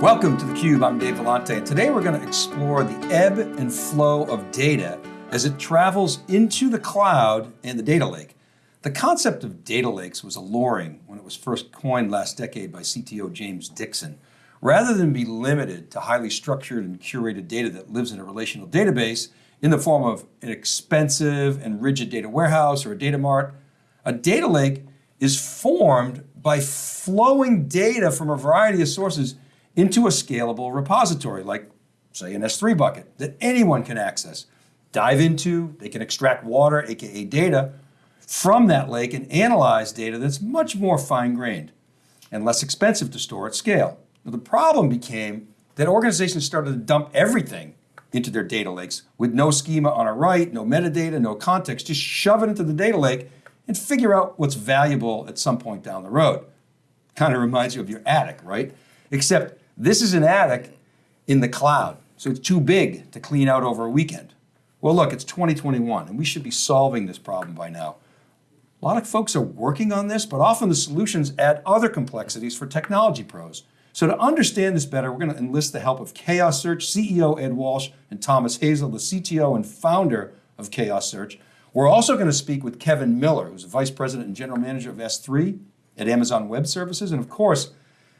Welcome to theCUBE, I'm Dave Vellante, and today we're going to explore the ebb and flow of data as it travels into the cloud and the data lake. The concept of data lakes was alluring when it was first coined last decade by CTO James Dixon. Rather than be limited to highly structured and curated data that lives in a relational database in the form of an expensive and rigid data warehouse or a data mart, a data lake is formed by flowing data from a variety of sources into a scalable repository, like say an S3 bucket that anyone can access, dive into, they can extract water, AKA data, from that lake and analyze data that's much more fine-grained and less expensive to store at scale. Now, the problem became that organizations started to dump everything into their data lakes with no schema on a write, no metadata, no context, just shove it into the data lake and figure out what's valuable at some point down the road. Kind of reminds you of your attic, right? Except this is an attic in the cloud, so it's too big to clean out over a weekend. Well, look, it's 2021, and we should be solving this problem by now. A lot of folks are working on this, but often the solutions add other complexities for technology pros. So to understand this better, we're going to enlist the help of Chaos Search CEO Ed Walsh and Thomas Hazel, the CTO and founder of Chaos Search. We're also going to speak with Kevin Miller, who's Vice President and General Manager of S3 at Amazon Web Services, and of course,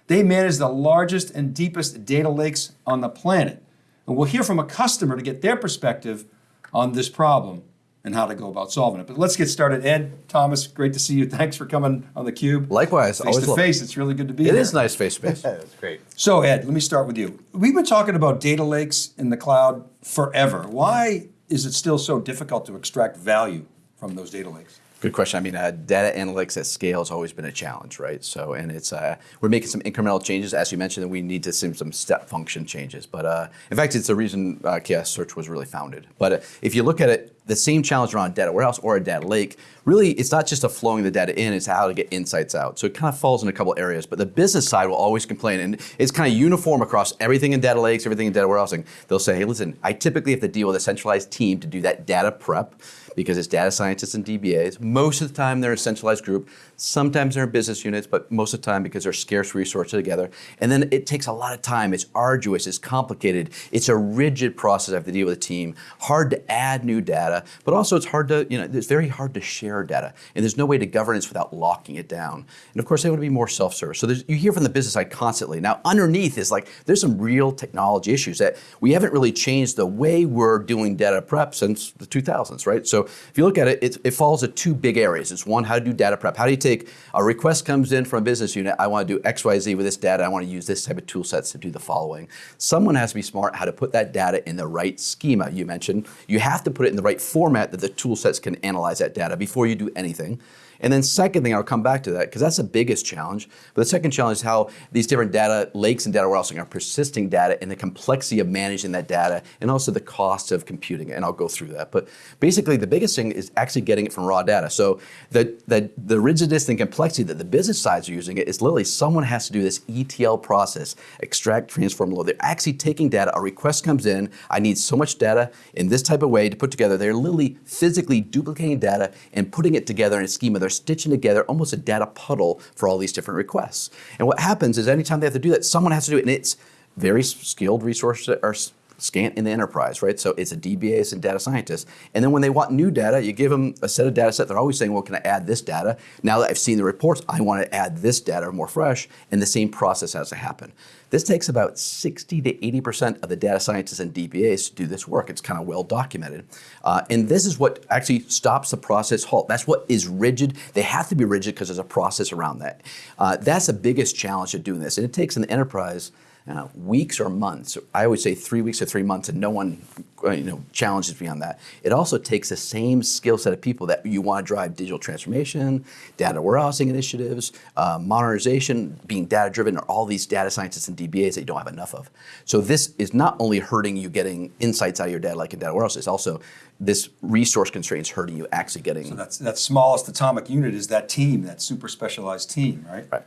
they manage the largest and deepest data lakes on the planet. And we'll hear from a customer to get their perspective on this problem and how to go about solving it. But let's get started. Ed, Thomas, great to see you. Thanks for coming on theCUBE. Likewise, face to face. It's really good to be it here. It is nice face to face. That's great. So Ed, let me start with you. We've been talking about data lakes in the cloud forever. Why is it still so difficult to extract value from those data lakes? Good question. I mean, uh, data analytics at scale has always been a challenge, right? So, and it's uh, we're making some incremental changes, as you mentioned, and we need to see some step function changes. But uh, in fact, it's the reason uh, Search was really founded. But uh, if you look at it, the same challenge around data warehouse or a data lake, really, it's not just a flowing the data in; it's how to get insights out. So it kind of falls in a couple areas. But the business side will always complain, and it's kind of uniform across everything in data lakes, everything in data warehousing. They'll say, "Hey, listen, I typically have to deal with a centralized team to do that data prep." because it's data scientists and DBAs. Most of the time they're a centralized group. Sometimes they're in business units, but most of the time because they're scarce resources together. And then it takes a lot of time. It's arduous, it's complicated. It's a rigid process I have to deal with a team. Hard to add new data, but also it's hard to, you know, it's very hard to share data. And there's no way to governance without locking it down. And of course they want to be more self-service. So you hear from the business side constantly. Now underneath is like, there's some real technology issues that we haven't really changed the way we're doing data prep since the 2000s, right? So if you look at it, it, it falls into two big areas. It's one, how to do data prep. How do you take, a request comes in from a business unit, I want to do X, Y, Z with this data, I want to use this type of tool sets to do the following. Someone has to be smart how to put that data in the right schema you mentioned. You have to put it in the right format that the tool sets can analyze that data before you do anything. And then second thing, I'll come back to that because that's the biggest challenge. But the second challenge is how these different data lakes and data warehousing are persisting data and the complexity of managing that data and also the cost of computing it. And I'll go through that. But basically the biggest thing is actually getting it from raw data. So the, the, the rigidness and complexity that the business sides are using it is literally someone has to do this ETL process, extract, transform, load. They're actually taking data, a request comes in, I need so much data in this type of way to put together. They're literally physically duplicating data and putting it together in a schema they're stitching together almost a data puddle for all these different requests. And what happens is anytime they have to do that, someone has to do it, and it's very skilled resources are scant in the enterprise, right? So it's a DBAs and data scientists. And then when they want new data, you give them a set of data set. They're always saying, well, can I add this data? Now that I've seen the reports, I want to add this data more fresh, and the same process has to happen. This takes about 60 to 80% of the data scientists and DBAs to do this work. It's kind of well documented. Uh, and this is what actually stops the process halt. That's what is rigid. They have to be rigid because there's a process around that. Uh, that's the biggest challenge of doing this. And it takes an enterprise uh, weeks or months. I always say three weeks or three months and no one uh, you know, challenges me on that. It also takes the same skill set of people that you want to drive digital transformation, data warehousing initiatives, uh, modernization, being data driven, or all these data scientists and DBAs that you don't have enough of. So this is not only hurting you getting insights out of your data like in data warehouse, it's also this resource constraints hurting you actually getting. So that's that smallest atomic unit is that team, that super specialized team, right? Right.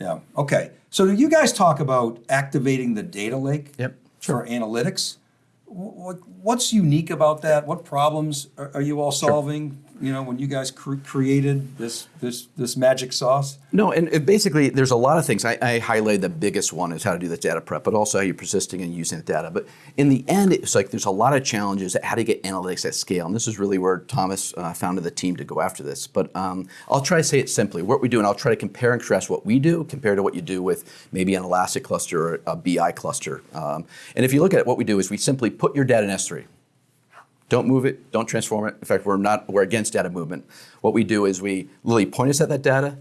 Yeah, okay. So do you guys talk about activating the data lake yep. for analytics. What's unique about that? What problems are you all solving? Sure. You know, when you guys cr- created this this this magic sauce? No, and it basically, there's a lot of things. I, I the biggest one is how to do the data prep, but also how you're persisting and using the data. But in the end, it's like there's a lot of challenges at how to get analytics at scale. And this is really where Thomas uh, founded the team to go after this. But um, I'll try to say it simply. What we do, and I'll try to compare and contrast what we do compared to what you do with maybe an Elastic cluster or a BI cluster. Um, and if you look at it, what we do is we simply put your data in S3. Don't move it, don't transform it. In fact, we're not, we're against data movement. What we do is we literally point us at that data,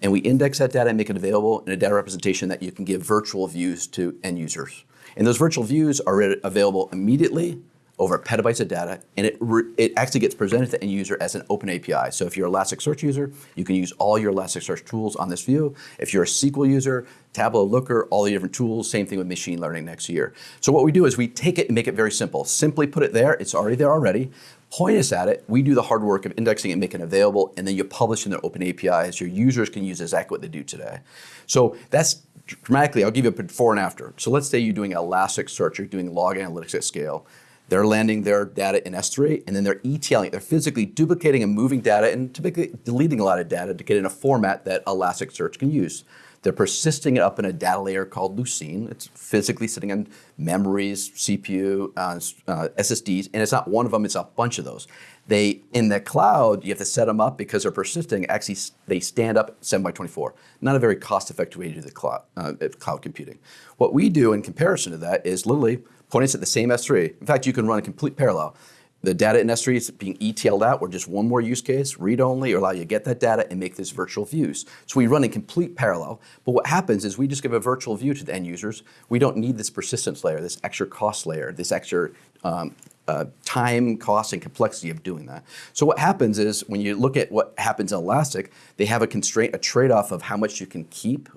and we index that data and make it available in a data representation that you can give virtual views to end users. And those virtual views are available immediately over petabytes of data, and it, it actually gets presented to the end user as an open API. So if you're an Elasticsearch user, you can use all your Elasticsearch tools on this view. If you're a SQL user, Tableau, Looker, all the different tools, same thing with machine learning next year. So what we do is we take it and make it very simple. Simply put it there, it's already there already. Point us at it, we do the hard work of indexing and making it available, and then you publish in the open APIs. Your users can use exactly what they do today. So that's dramatically, I'll give you a before and after. So let's say you're doing Elasticsearch, you're doing log analytics at scale. They're landing their data in S3 and then they're ETLing. They're physically duplicating and moving data and typically deleting a lot of data to get in a format that Elasticsearch can use. They're persisting it up in a data layer called Lucene. It's physically sitting on memories, CPU, uh, uh, SSDs, and it's not one of them, it's a bunch of those. They, in the cloud, you have to set them up because they're persisting, actually they stand up 7 by 24. Not a very cost-effective way to do the cloud, uh, cloud computing. What we do in comparison to that is literally pointing at the same S3. In fact, you can run a complete parallel. The data in S3 is being ETL'd out or just one more use case, read only, or allow you to get that data and make this virtual views. So we run in complete parallel, but what happens is we just give a virtual view to the end users. We don't need this persistence layer, this extra cost layer, this extra um, uh, time, cost, and complexity of doing that. So what happens is when you look at what happens in Elastic, they have a constraint, a trade-off of how much you can keep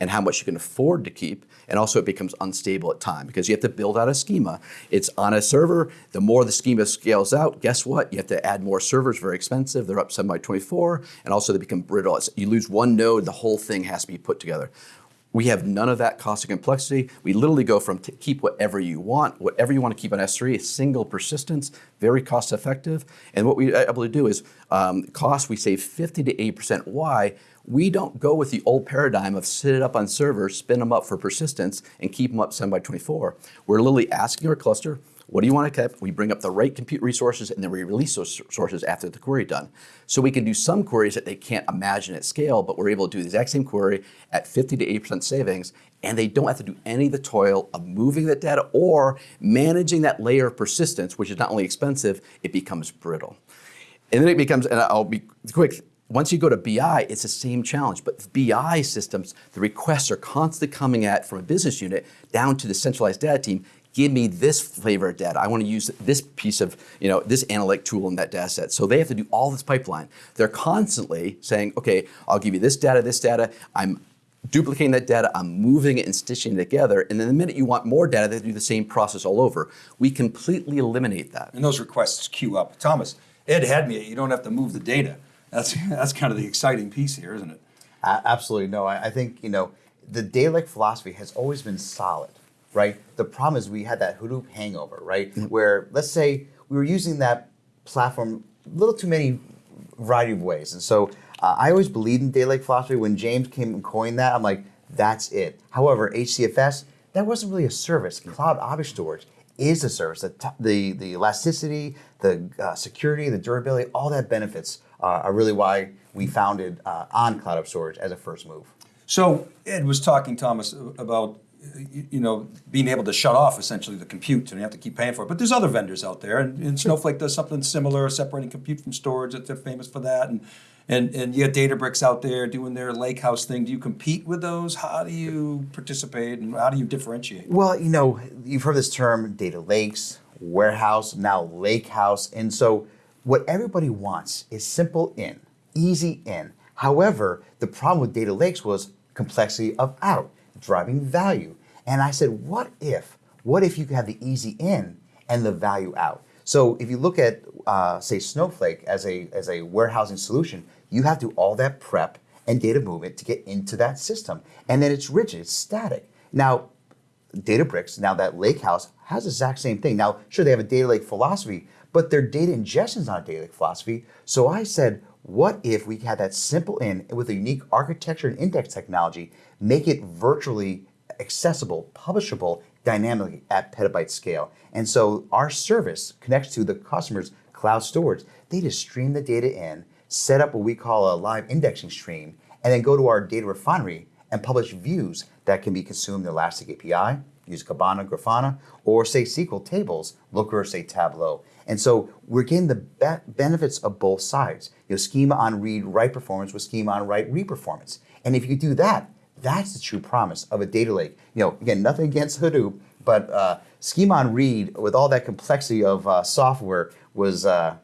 and how much you can afford to keep. And also it becomes unstable at time because you have to build out a schema. It's on a server. The more the schema scales out, guess what? You have to add more servers, very expensive. They're up 7 by 24. And also they become brittle. You lose one node, the whole thing has to be put together. We have none of that cost and complexity. We literally go from keep whatever you want, whatever you want to keep on S3, single persistence, very cost effective. And what we're able to do is um, cost, we save 50 to 80%. Why? We don't go with the old paradigm of sit it up on servers, spin them up for persistence, and keep them up 7 by 24. We're literally asking our cluster, what do you want to keep? We bring up the right compute resources and then we release those sources after the query done. So we can do some queries that they can't imagine at scale, but we're able to do the exact same query at 50 to 80% savings, and they don't have to do any of the toil of moving that data or managing that layer of persistence, which is not only expensive, it becomes brittle. And then it becomes, and I'll be quick, once you go to BI, it's the same challenge, but BI systems, the requests are constantly coming at from a business unit down to the centralized data team, give me this flavor of data. I want to use this piece of, you know, this analytic tool in that data set. So they have to do all this pipeline. They're constantly saying, okay, I'll give you this data, this data. I'm duplicating that data, I'm moving it and stitching it together, and then the minute you want more data, they do the same process all over. We completely eliminate that. And those requests queue up. Thomas, Ed had me, you don't have to move the data. That's, that's kind of the exciting piece here, isn't it? Uh, absolutely. No, I, I think, you know, the data lake philosophy has always been solid right? The problem is we had that Hadoop hangover, right? Mm -hmm. Where let's say we were using that platform a little too many variety of ways. And so uh, I always believed in data lake philosophy. When James came and coined that, I'm like, that's it. However, HDFS, that wasn't really a service. Cloud Object Storage is a service. The, the, the elasticity, the uh, security, the durability, all that benefits uh, are really why we founded uh, on Cloud Object Storage as a first move. So Ed was talking, Thomas, about you know, being able to shut off essentially the compute and you have to keep paying for it. But there's other vendors out there, and, and Snowflake does something similar, separating compute from storage. They're famous for that, and and and you got Databricks out there doing their lakehouse thing. Do you compete with those? How do you participate, and how do you differentiate? Well, you know, you've heard this term, data lakes, warehouse, now lakehouse, and so what everybody wants is simple in, easy in. However, the problem with data lakes was complexity of out driving value. And I said, what if, what if you could have the easy in and the value out? So if you look at, uh, say, Snowflake as a, as a warehousing solution, you have to do all that prep and data movement to get into that system. And then it's rigid, it's static. Now, Databricks, now that Lakehouse, has the exact same thing. Now, sure, they have a data lake philosophy, but their data ingestion is not a data lake philosophy. So I said, what if we had that simple in with a unique architecture and index technology, make it virtually accessible, publishable, dynamically at petabyte scale. And so our service connects to the customer's cloud storage. They just stream the data in, set up what we call a live indexing stream, and then go to our data refinery and publish views that can be consumed in Elastic API, use Kibana, Grafana, or say SQL tables, Looker, or say Tableau. And so we're getting the be benefits of both sides. You know, schema on read, write performance with schema on write, read performance. And if you do that, that's the true promise of a data lake. You know, again, nothing against Hadoop, but uh, schema on read with all that complexity of uh, software was uh,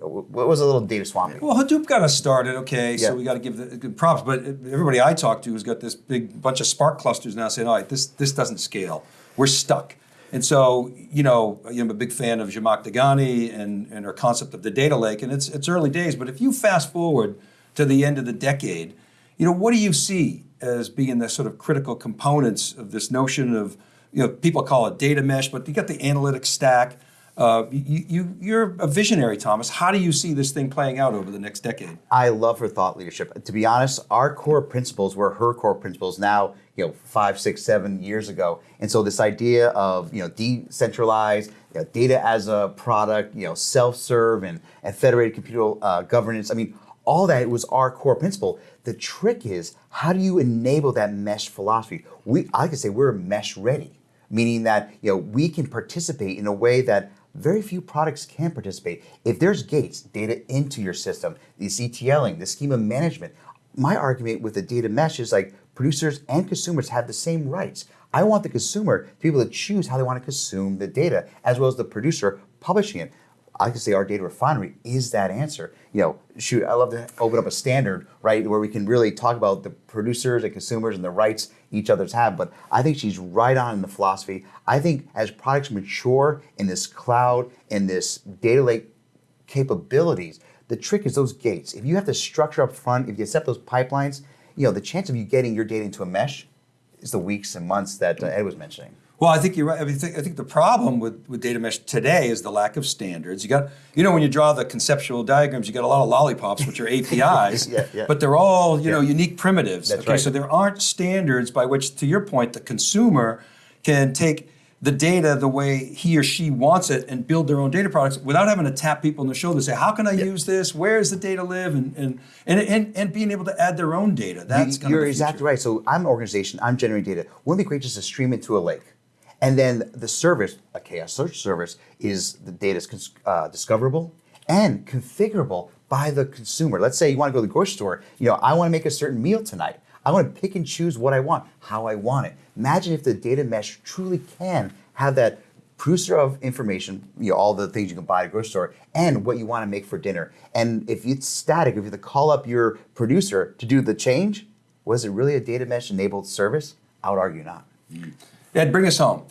was a little data swampy. Well, Hadoop got us started, okay, so we got to give the good props. But everybody I talk to has got this big bunch of Spark clusters now saying, all right, this, this doesn't scale. We're stuck. And so, you know, I'm a big fan of Zhamak Dehghani and, and her concept of the data lake, and it's, it's early days, but if you fast forward to the end of the decade, you know, what do you see as being the sort of critical components of this notion of, you know, people call it data mesh, but you got the analytics stack. Uh, you, you, you're a visionary, Thomas. How do you see this thing playing out over the next decade? I love her thought leadership. To be honest, our core principles were her core principles now, you know, five, six, seven years ago. And so this idea of, you know, decentralized, you know, data as a product, you know, self-serve and, and federated computer uh, governance. I mean, all that was our core principle. The trick is, how do you enable that mesh philosophy? We, I to say we're mesh ready, meaning that, you know, we can participate in a way that very few products can participate. If there's gates, data into your system, the ETLing, the schema management, my argument with the data mesh is like producers and consumers have the same rights. I want the consumer to be able to choose how they want to consume the data, as well as the producer publishing it. I to say our data refinery is that answer. You know, shoot, I love to open up a standard, right, where we can really talk about the producers and consumers and the rights each other's have. But I think she's right on in the philosophy. I think as products mature in this cloud, in this data lake capabilities, the trick is those gates. If you have to structure up front, if you set those pipelines, you know, the chance of you getting your data into a mesh is the weeks and months that uh, Ed was mentioning. Well, I think you're right. I, mean, I think- I think the problem with, with data mesh today is the lack of standards. You got, you know, when you draw the conceptual diagrams, you got a lot of lollipops, which are APIs, Yeah, yeah. but they're all, you know, unique primitives. That's okay, right. so there aren't standards by which, to your point, the consumer can take the data the way he or she wants it and build their own data products without having to tap people on the shoulder and say, how can I use this? Where does the data live? And, and, and, and, and being able to add their own data. That's kind You're exactly right. So I'm an organization, I'm generating data. Wouldn't it be great just to stream it to a lake? And then the service, a chaos search service, is the data is uh, discoverable and configurable by the consumer. Let's say you want to go to the grocery store. You know, I want to make a certain meal tonight. I want to pick and choose what I want, how I want it. Imagine if the data mesh truly can have that producer of information, you know, all the things you can buy at a grocery store, and what you want to make for dinner. And if it's static, if you have to call up your producer to do the change, was it really a data mesh enabled service? I would argue not. Ed, bring us home.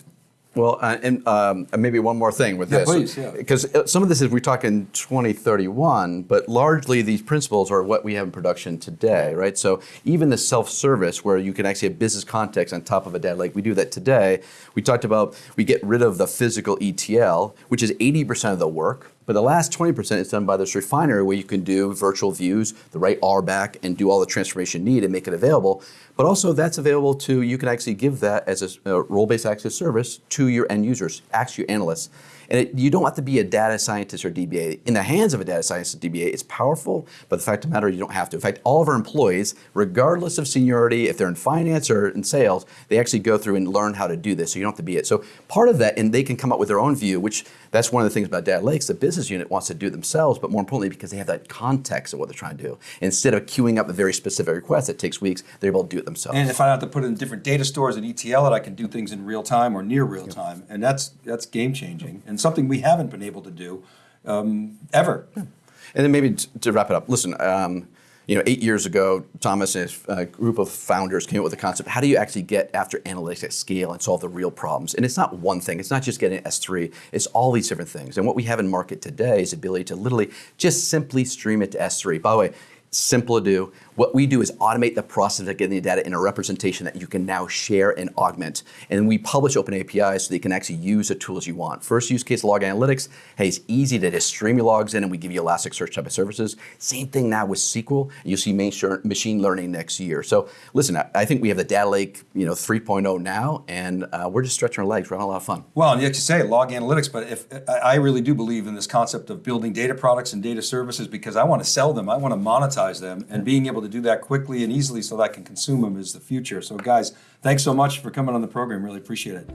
Well, uh, and um, maybe one more thing with Yeah, this, please, yeah. because uh, some of this is we talk in 2031, but largely these principles are what we have in production today, right? So even the self-service, where you can actually have business context on top of a data lake, we do that today. We talked about we get rid of the physical ETL, which is 80% of the work. But the last 20% is done by this refinery where you can do virtual views, the right RBAC, and do all the transformation need and make it available. But also that's available to, you can actually give that as a, a role-based access service to your end users, actually your analysts. And it, you don't have to be a data scientist or DBA. In the hands of a data scientist or DBA, it's powerful, but the fact of the matter, is you don't have to. In fact, all of our employees, regardless of seniority, if they're in finance or in sales, they actually go through and learn how to do this, so you don't have to be it. So part of that, and they can come up with their own view, which that's one of the things about data lakes. The business unit wants to do it themselves, but more importantly, because they have that context of what they're trying to do. Instead of queuing up a very specific request that takes weeks, they're able to do it themselves. And if I have to put it in different data stores and ETL it, I can do things in real time or near real time, and that's that's game changing and something we haven't been able to do um, ever. And then maybe to wrap it up, listen, um, you know, eight years ago, Thomas and uh, group of founders came up with the concept: how do you actually get after analytics at scale and solve the real problems? And it's not one thing; it's not just getting S3; it's all these different things. And what we have in market today is the ability to literally just simply stream it to S3. By the way. Simple to do. What we do is automate the process of getting the data in a representation that you can now share and augment. And we publish open APIs so that you can actually use the tools you want. First use case, log analytics. Hey, it's easy to just stream your logs in and we give you Elasticsearch type of services. Same thing now with SQL. You'll see machine learning next year. So listen, I, think we have the data lake, you know, 3.0 now, and uh, we're just stretching our legs. We're having a lot of fun. Well, and you say log analytics, but if I really do believe in this concept of building data products and data services because I want to sell them, I want to monetize them, and being able to do that quickly and easily so that I can consume them is the future. So, guys, thanks so much for coming on the program. Really appreciate it.